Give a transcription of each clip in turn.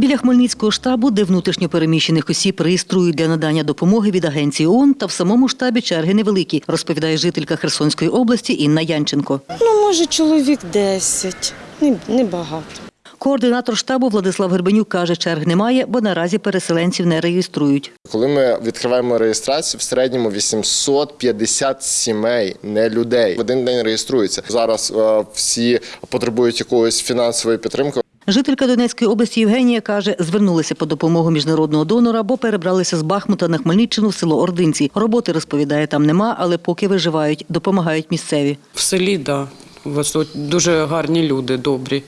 Біля Хмельницького штабу, де внутрішньо переміщених осіб реєструють для надання допомоги від агенції ООН, та в самому штабі черги невеликі, розповідає жителька Херсонської області Інна Янченко. Ну, може, чоловік 10, не, не багато. Координатор штабу Владислав Гербенюк каже, черг немає, бо наразі переселенців не реєструють. Коли ми відкриваємо реєстрацію, в середньому 850 сімей, не людей. В один день реєструються. Зараз е, всі потребують якоїсь фінансової підтримки. Жителька Донецької області Євгенія каже, звернулися по допомогу міжнародного донора, бо перебралися з Бахмута на Хмельниччину в село Ординці. Роботи розповідає, там нема, але поки виживають, допомагають місцеві. В селі, так. Да. У вас тут дуже гарні люди, добрі.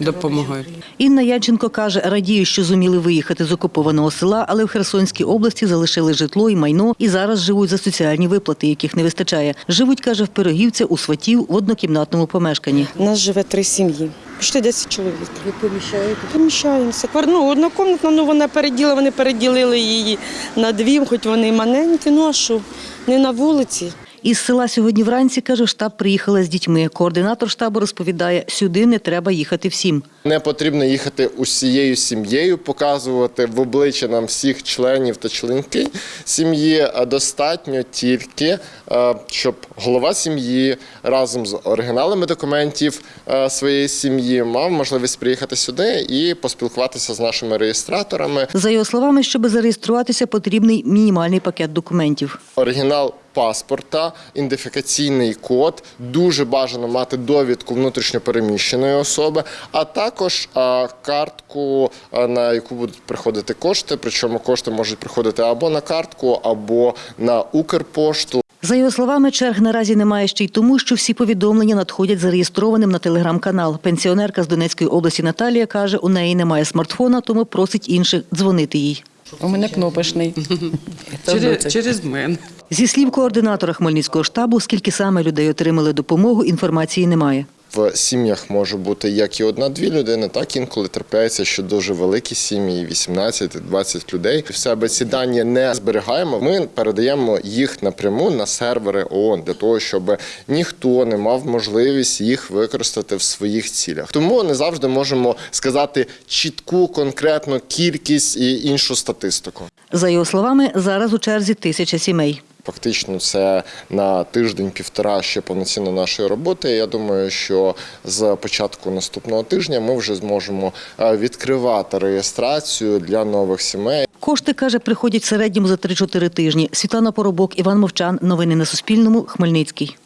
Допомагають. Інна Янченко каже, радіє, що зуміли виїхати з окупованого села, але в Херсонській області залишили житло і майно і зараз живуть за соціальні виплати, яких не вистачає. Живуть, каже, в Пирогівці у сватів в однокімнатному помешканні. У нас живе три сім'ї. Почти 10 чоловік. Ви поміщаєте? Поміщаємося. Ну, однокомнатна, ну вона переділа, вони переділили її на дві, хоч вони маленькі, ну а що, не на вулиці. Із села сьогодні вранці, каже, штаб приїхала з дітьми. Координатор штабу розповідає, сюди не треба їхати всім. Не потрібно їхати усією сім'єю, показувати в обличчя нам всіх членів та членки сім'ї. А Достатньо тільки, е, щоб голова сім'ї разом з оригіналами документів е, своєї сім'ї мав можливість приїхати сюди і поспілкуватися з нашими реєстраторами. За його словами, щоб зареєструватися, потрібний мінімальний пакет документів. оригінал паспорта, ідентифікаційний код. Дуже бажано мати довідку внутрішньопереміщеної особи, а також картку, на яку будуть приходити кошти. Причому кошти можуть приходити або на картку, або на Укрпошту. За його словами, черг наразі немає ще й тому, що всі повідомлення надходять зареєстрованим на телеграм-канал. Пенсіонерка з Донецької області Наталія каже, у неї немає смартфона, тому просить інших дзвонити їй. У мене кнопочний. Через, через мене. Зі слів координатора Хмельницького штабу, скільки саме людей отримали допомогу, інформації немає. В сім'ях може бути як і одна-дві людини, так інколи трапляється, що дуже великі сім'ї, 18-20 людей. В себе ці дані не зберігаємо. Ми передаємо їх напряму на сервери ООН для того, щоб ніхто не мав можливість їх використати в своїх цілях. Тому не завжди можемо сказати чітку конкретну кількість і іншу статистику. За його словами, зараз у черзі тисяча сімей. Фактично, це на тиждень-півтора ще повноцінно нашої роботи. Я думаю, що з початку наступного тижня ми вже зможемо е, відкривати реєстрацію для нових сімей. Кошти, каже, приходять в середньому за 3-4 тижні. Світлана Поробок, Іван Мовчан. Новини на Суспільному. Хмельницький.